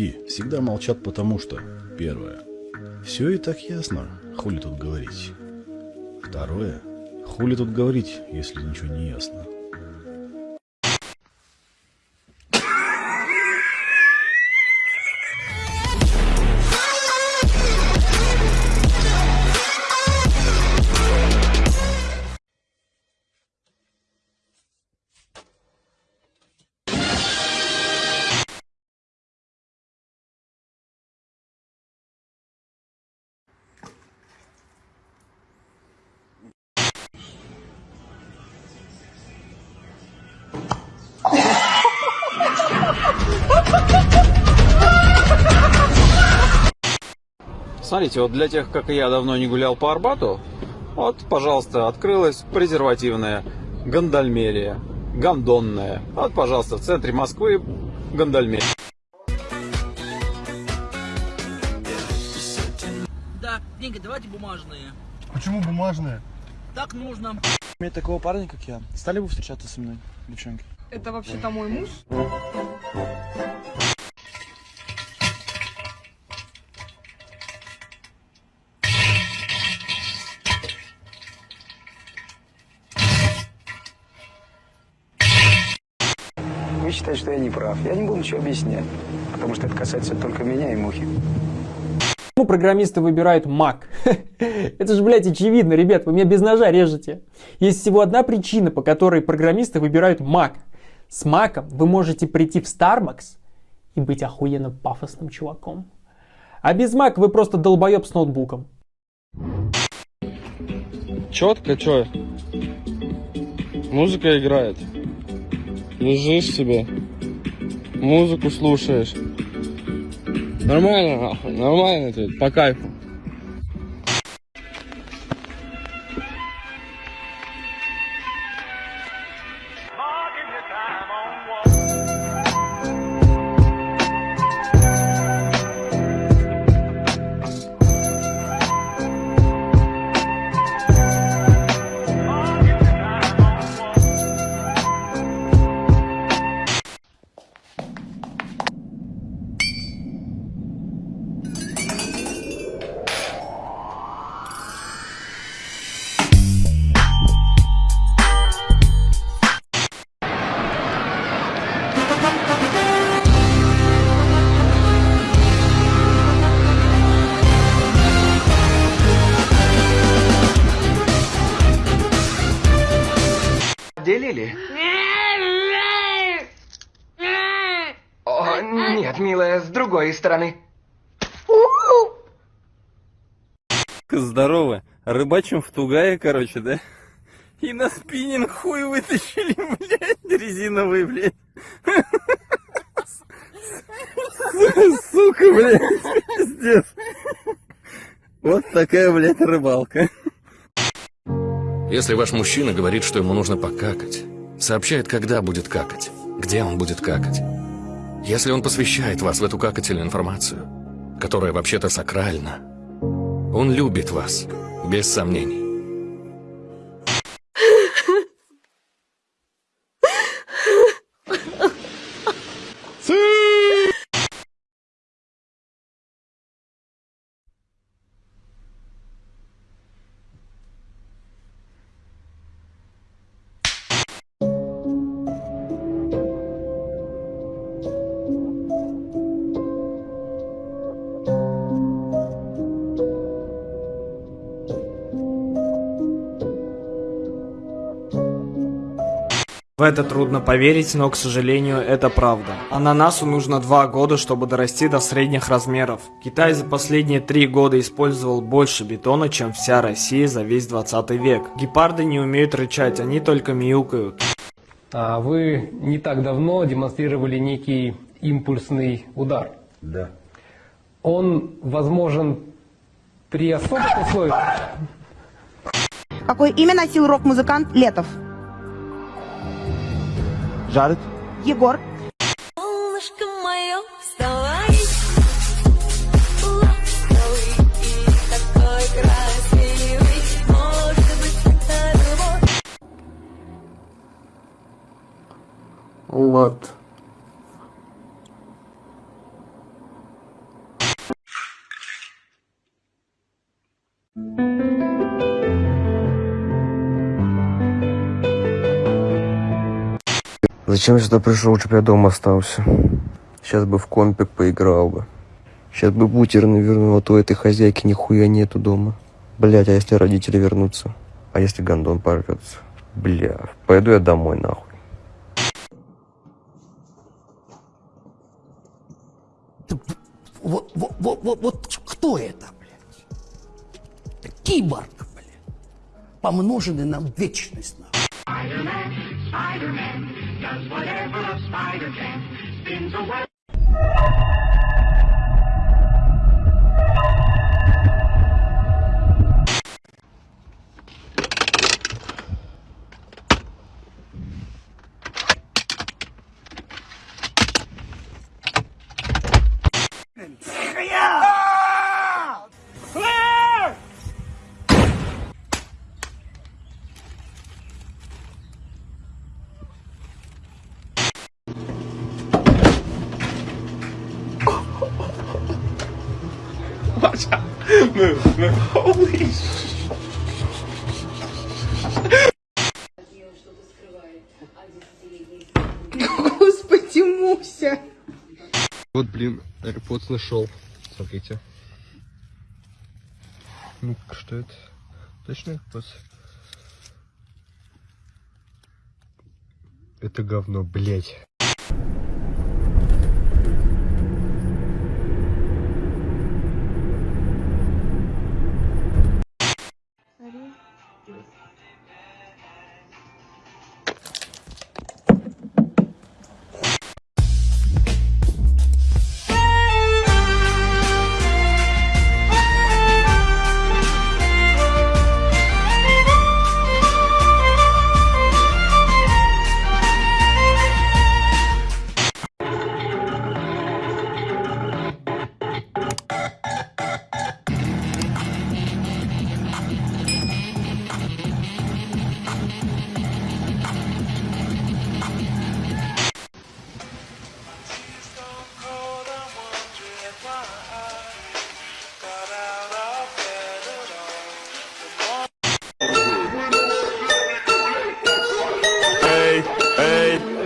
мужики всегда молчат потому что, первое, все и так ясно, хули тут говорить. Второе, хули тут говорить, если ничего не ясно. Смотрите, вот для тех, как и я, давно не гулял по Арбату, вот, пожалуйста, открылась презервативная гандальмерия, гандонная. Вот, пожалуйста, в центре Москвы гандальмерия. Да, деньги давайте бумажные. Почему бумажные? Так нужно. Иметь такого парня, как я, стали бы встречаться со мной, девчонки? Это вообще-то мой муж. Вы считаете, что я не прав. Я не буду ничего объяснять, потому что это касается только меня и Мухи. Почему программисты выбирают Mac? Это же, блядь, очевидно, ребят, вы меня без ножа режете. Есть всего одна причина, по которой программисты выбирают Mac. С Mac вы можете прийти в Starbucks и быть охуенно пафосным чуваком. А без Mac вы просто долбоеб с ноутбуком. Четко, чё? Музыка играет. Лежишь себе, музыку слушаешь. Нормально, нахуй, нормально тут, по кайфу. О, нет, милая, с другой стороны. Здорово. Рыбачим в Тугае, короче, да? И на спиннинг хуй вытащили, блядь, резиновый, блядь. Сука, блядь, пиздец. Вот такая, блядь, рыбалка. Если ваш мужчина говорит, что ему нужно покакать, сообщает, когда будет какать, где он будет какать. Если он посвящает вас в эту какательную информацию, которая вообще-то сакральна, он любит вас, без сомнений. В это трудно поверить, но, к сожалению, это правда. Ананасу нужно два года, чтобы дорасти до средних размеров. Китай за последние три года использовал больше бетона, чем вся Россия за весь 20 век. Гепарды не умеют рычать, они только мяукают. А вы не так давно демонстрировали некий импульсный удар. Да. Он возможен при особых условиях. Какое имя носил рок-музыкант Летов? Жарит? Егор. Солнышко мое, вставай. Вот. Зачем я сюда пришел, чтобы я дома остался? Сейчас бы в компик поиграл бы. Сейчас бы бутер навернул, а то этой хозяйки нихуя нету дома. Блять, а если родители вернутся? А если гондон порвется? Бля, пойду я домой нахуй. Вот, вот, вот, вот, вот кто это, блядь? Это киборг, блядь. Помноженный на вечность, нахуй. does whatever a spider can, spins away. Господи, Муся. Вот, блин, AirPods нашел. Смотрите. Ну, что это? Точно AirPods? Это говно, блять. Hey.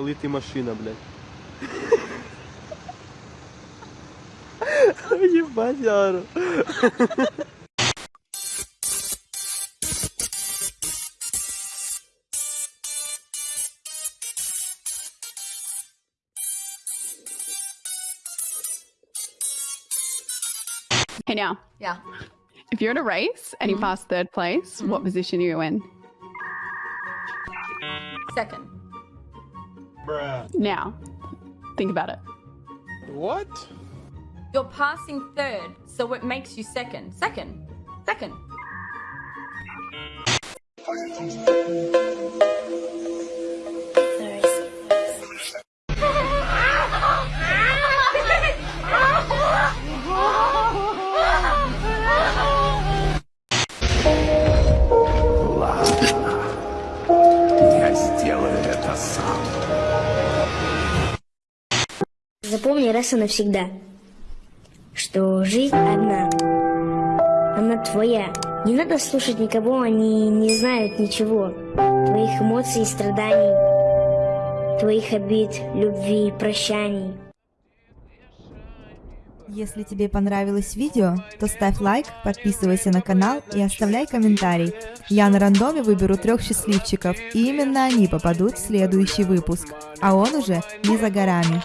Коли ти машина, блядь. Ебать, Яру. Hey now, Yeah. if you're in a race and you pass third place, what position are you in? Second. Now, think about it. What? You're passing third, so it makes you second. Second. Second. Запомни раз и навсегда, что жизнь одна. Она твоя. Не надо слушать никого, они не знают ничего. Твоих эмоций и страданий, твоих обид, любви, прощаний. Если тебе понравилось видео, то ставь лайк, подписывайся на канал и оставляй комментарий. Я на рандоме выберу трех счастливчиков, и именно они попадут в следующий выпуск. А он уже не за горами.